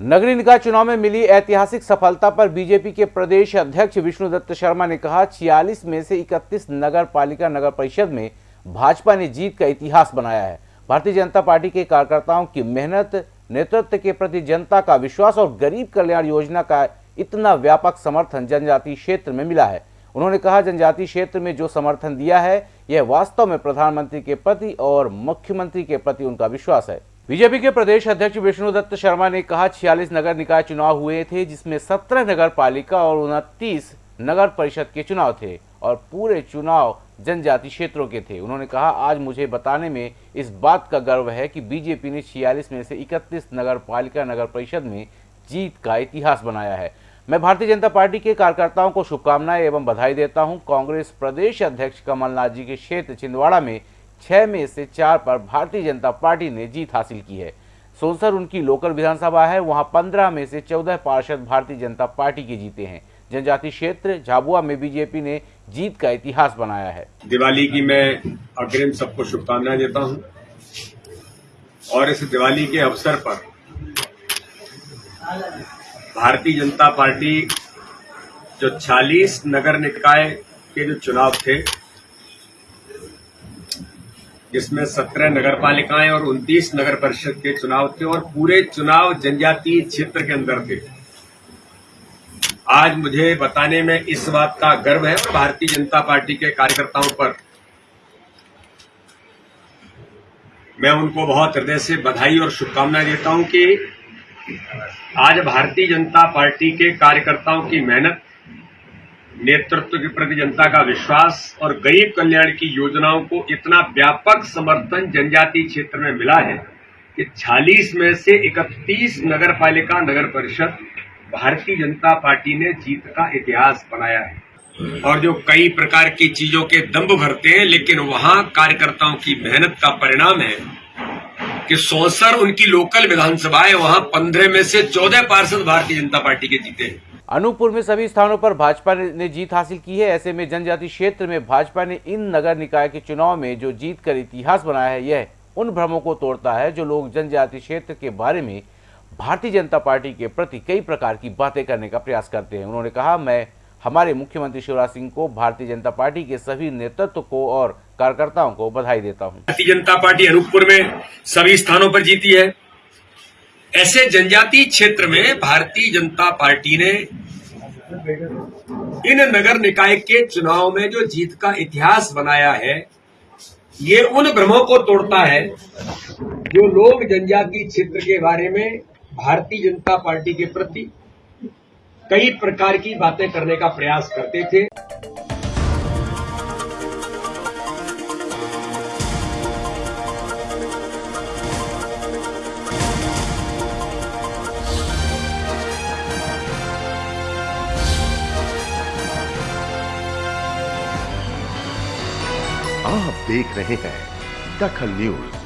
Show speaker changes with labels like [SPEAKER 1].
[SPEAKER 1] नगरीय निकाय चुनाव में मिली ऐतिहासिक सफलता पर बीजेपी के प्रदेश अध्यक्ष विष्णुदत्त शर्मा ने कहा 46 में से 31 नगर पालिका नगर परिषद में भाजपा ने जीत का इतिहास बनाया है। भारतीय जनता पार्टी के कार्यकर्ताओं की मेहनत, नेतृत्व के प्रति जनता का विश्वास और गरीब कल्याण योजना का इतना व्यापक समर्थन जनजातीय क्षेत्र में मिला है। उन्होंने कहा जनजातीय क्षेत्र में जो समर्थन दिया है, यह वास्तव में प्रधानमंत्री के प्रति और मुख्यमंत्री के प्रति उनका विश्वास है। बीजेपी के प्रदेश अध्यक्ष विष्णुदत्त शर्मा ने कहा, छियालीस नगर निकाय चुनाव हुए थे, जिसमें सत्रह नगर पालिका और उनतीस नगर परिषद के चुनाव थे और पूरे चुनाव जनजाति क्षेत्रों के थे। उन्होंने कहा, आज मुझे बताने में इस बात का गर्व है कि बीजेपी ने छियालीस में से इकतीस नगर पालिका नगर परिषद में जीत का इतिहास बनाया है। मैं भारतीय जनता पार्टी के कार्यकर्ताओं को शुभकामनाएँ एवं बधाई देता हूँ। कांग्रेस प्रदेश अध्यक्ष कमलनाथ जी के क्षेत्र छिंदवाड़ा में छह में से चार पर भारतीय जनता पार्टी ने जीत हासिल की है। सोनसर उनकी लोकल विधानसभा है, वहाँ पंद्रह में से चौदह पार्षद भारतीय जनता पार्टी के जीते हैं। जनजाति क्षेत्र, झाबुआ में बीजेपी ने जीत का इतिहास बनाया है।
[SPEAKER 2] दिवाली की मैं अग्रिम सबको शुभकामनाएँ देता हूँ। और इस दिवाली के अवसर पर भारतीय जनता पार्टी जो 40 नगर निकाय के जो चुनाव थे जिसमें 17 नगर पालिकाएँ और 29 नगर परिषद के चुनाव थे और पूरे चुनाव जनजातीय क्षेत्र के अंदर थे। आज मुझे बताने में इस बात का गर्व है भारतीय जनता पार्टी के कार्यकर्ताओं पर। मैं उनको बहुत हृदय से बधाई और शुभकामनाएँ देता हूँ कि आज भारतीय जनता पार्टी के कार्यकर्ताओं की मेहनत नेतृत्व के प्रति जनता का विश्वास और गरीब कल्याण की योजनाओं को इतना व्यापक समर्थन जनजातीय क्षेत्र में मिला है कि 46 में से 31 नगर पालिका नगर परिषद, भारतीय जनता पार्टी ने जीत का इतिहास बनाया है। और जो कई प्रकार की चीज़ों के दम्भ भरते हैं, लेकिन वहाँ कार्यकर्ताओं की मेहनत का परिणाम है कि सौसर उनकी लोकल विधानसभा है वहाँ पंद्रह में से चौदह पार्षद भारतीय जनता पार्टी के जीते हैं।
[SPEAKER 1] अनूपपुर में सभी स्थानों पर भाजपा ने जीत हासिल की है। ऐसे में जनजाति क्षेत्र में भाजपा ने इन नगर निकाय के चुनाव में जो जीत कर इतिहास बनाया है, यह उन भ्रमों को तोड़ता है जो लोग जनजाति क्षेत्र के बारे में भारतीय जनता पार्टी के प्रति कई प्रकार की बातें करने का प्रयास करते हैं। उन्होंने कहा, मैं, हमारे मुख्यमंत्री शिवराज सिंह को भारतीय जनता पार्टी के सभी नेतृत्व को और कार्यकर्ताओं को बधाई देता हूँ।
[SPEAKER 2] भारतीय जनता पार्टी अनूपपुर में सभी स्थानों पर जीती है। ऐसे जनजातीय क्षेत्र में भारतीय जनता पार्टी ने इन नगर निकाय के चुनाव में जो जीत का इतिहास बनाया है, ये उन भ्रमों को तोड़ता है जो लोग जनजातीय क्षेत्र के बारे में भारतीय जनता पार्टी के प्रति कई प्रकार की बातें करने का प्रयास करते थे।
[SPEAKER 3] आप देख रहे हैं दखल न्यूज़।